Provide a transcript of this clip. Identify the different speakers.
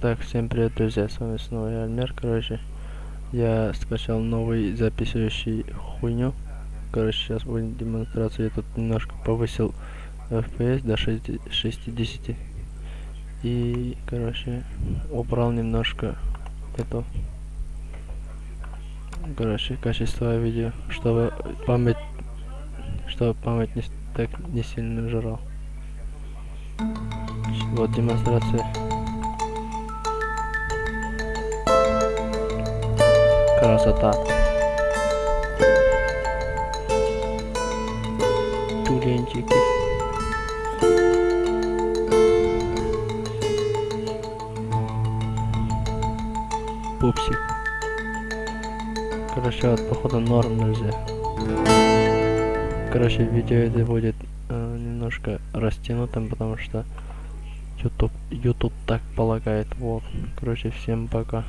Speaker 1: Так, всем привет, друзья, с вами снова я, Альмер, короче. Я скачал новый записывающий хуйню. Короче, сейчас будет демонстрация. Я тут немножко повысил FPS до 6, 60. И, короче, убрал немножко эту короче качество видео чтобы память чтобы память не, так не сильно жрал вот демонстрация красота. Тюленчики пупсик. Короче вот походу норм нельзя. Короче видео это будет э, немножко растянутым потому что youtube youtube так полагает. Вот. Короче всем пока